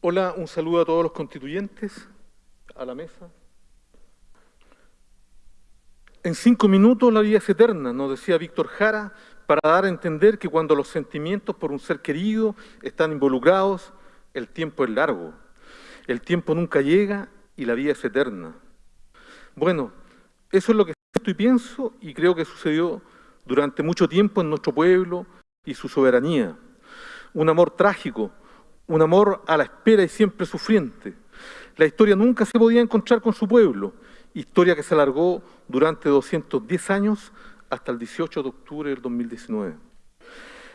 Hola, un saludo a todos los constituyentes, a la mesa. En cinco minutos la vida es eterna, nos decía Víctor Jara, para dar a entender que cuando los sentimientos por un ser querido están involucrados, el tiempo es largo. El tiempo nunca llega y la vida es eterna. Bueno, eso es lo que siento y pienso y creo que sucedió durante mucho tiempo en nuestro pueblo y su soberanía. Un amor trágico, un amor a la espera y siempre sufriente. La historia nunca se podía encontrar con su pueblo, historia que se alargó durante 210 años hasta el 18 de octubre del 2019.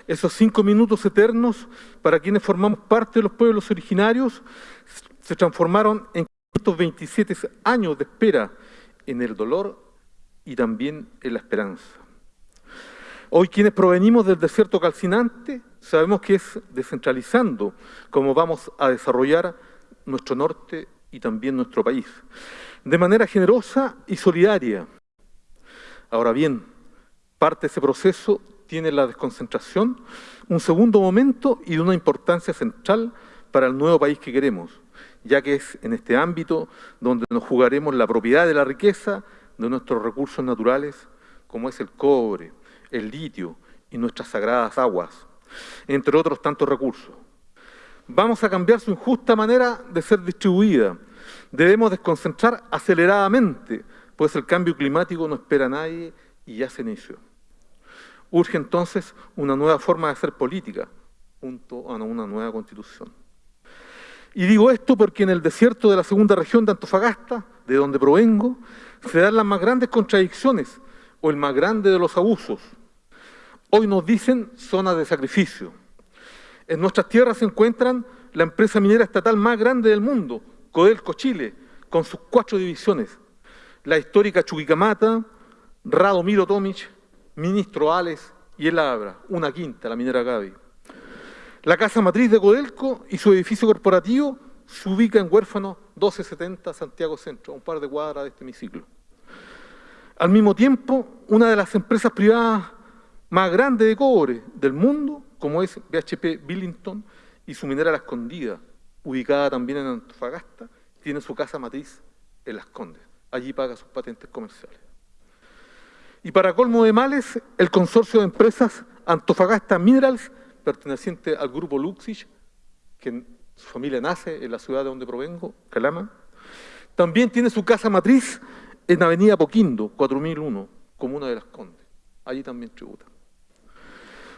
Esos cinco minutos eternos, para quienes formamos parte de los pueblos originarios, se transformaron en 527 años de espera en el dolor y también en la esperanza. Hoy quienes provenimos del desierto calcinante sabemos que es descentralizando como vamos a desarrollar nuestro norte y también nuestro país, de manera generosa y solidaria. Ahora bien, parte de ese proceso tiene la desconcentración, un segundo momento y de una importancia central para el nuevo país que queremos, ya que es en este ámbito donde nos jugaremos la propiedad de la riqueza de nuestros recursos naturales, como es el cobre, el litio y nuestras sagradas aguas, entre otros tantos recursos. Vamos a cambiar su injusta manera de ser distribuida. Debemos desconcentrar aceleradamente, pues el cambio climático no espera a nadie y ya se inició. Urge entonces una nueva forma de hacer política, junto a una nueva constitución. Y digo esto porque en el desierto de la segunda región de Antofagasta, de donde provengo, se dan las más grandes contradicciones o el más grande de los abusos. Hoy nos dicen zona de sacrificio. En nuestras tierras se encuentran la empresa minera estatal más grande del mundo, Codelco Chile, con sus cuatro divisiones. La histórica Chuquicamata, Radomiro Tomic, Ministro Ales y El Abra, una quinta, la minera Gaby. La casa matriz de Codelco y su edificio corporativo se ubica en Huérfano 1270 Santiago Centro, a un par de cuadras de este hemiciclo. Al mismo tiempo, una de las empresas privadas más grandes de cobre del mundo, como es BHP Billington y su minera La Escondida, ubicada también en Antofagasta, tiene su casa matriz en Las Condes. Allí paga sus patentes comerciales. Y para colmo de males, el consorcio de empresas Antofagasta Minerals perteneciente al grupo Luxich, que su familia nace en la ciudad de donde provengo, Calama. También tiene su casa matriz en Avenida Poquindo, 4001, Comuna de las Condes. Allí también tributa.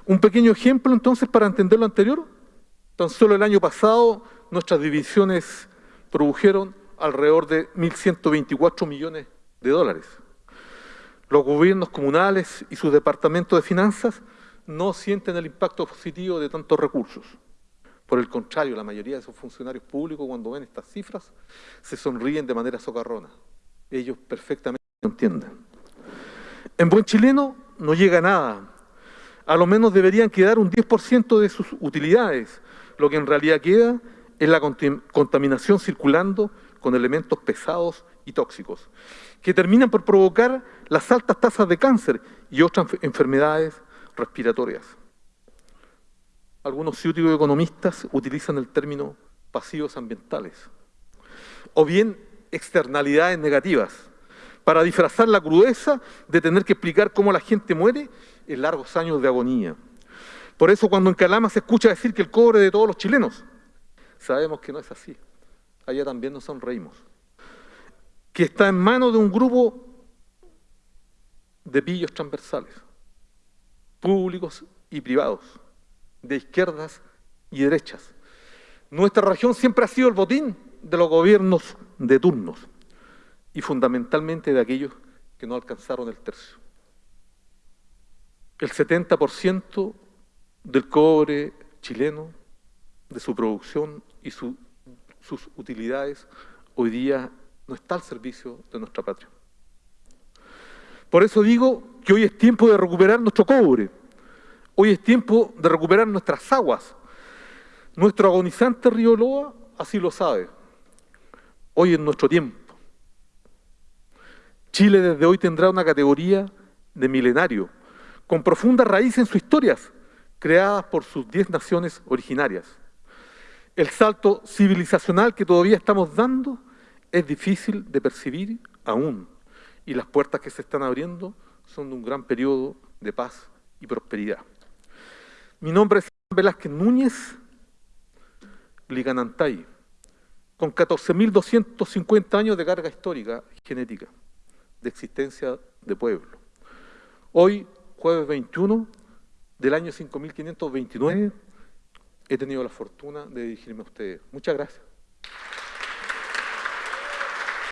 Un pequeño ejemplo entonces para entender lo anterior. Tan solo el año pasado nuestras divisiones produjeron alrededor de 1.124 millones de dólares. Los gobiernos comunales y sus departamentos de finanzas no sienten el impacto positivo de tantos recursos. Por el contrario, la mayoría de esos funcionarios públicos cuando ven estas cifras se sonríen de manera socarrona. Ellos perfectamente lo entienden. En buen chileno no llega nada. A lo menos deberían quedar un 10% de sus utilidades. Lo que en realidad queda es la contaminación circulando con elementos pesados y tóxicos, que terminan por provocar las altas tasas de cáncer y otras enfermedades respiratorias. Algunos ciúticos economistas utilizan el término pasivos ambientales, o bien externalidades negativas, para disfrazar la crudeza de tener que explicar cómo la gente muere en largos años de agonía. Por eso cuando en Calama se escucha decir que el cobre de todos los chilenos, sabemos que no es así. Allá también nos sonreímos. Que está en manos de un grupo de pillos transversales públicos y privados, de izquierdas y derechas. Nuestra región siempre ha sido el botín de los gobiernos de turnos y fundamentalmente de aquellos que no alcanzaron el tercio. El 70% del cobre chileno, de su producción y sus utilidades, hoy día no está al servicio de nuestra patria. Por eso digo que hoy es tiempo de recuperar nuestro cobre, hoy es tiempo de recuperar nuestras aguas. Nuestro agonizante río Loa así lo sabe. Hoy es nuestro tiempo. Chile desde hoy tendrá una categoría de milenario, con profunda raíz en sus historias, creadas por sus diez naciones originarias. El salto civilizacional que todavía estamos dando es difícil de percibir aún, y las puertas que se están abriendo son de un gran periodo de paz y prosperidad. Mi nombre es Velázquez Núñez Liganantay, con 14.250 años de carga histórica genética, de existencia de pueblo. Hoy, jueves 21 del año 5529, he tenido la fortuna de dirigirme a ustedes. Muchas gracias.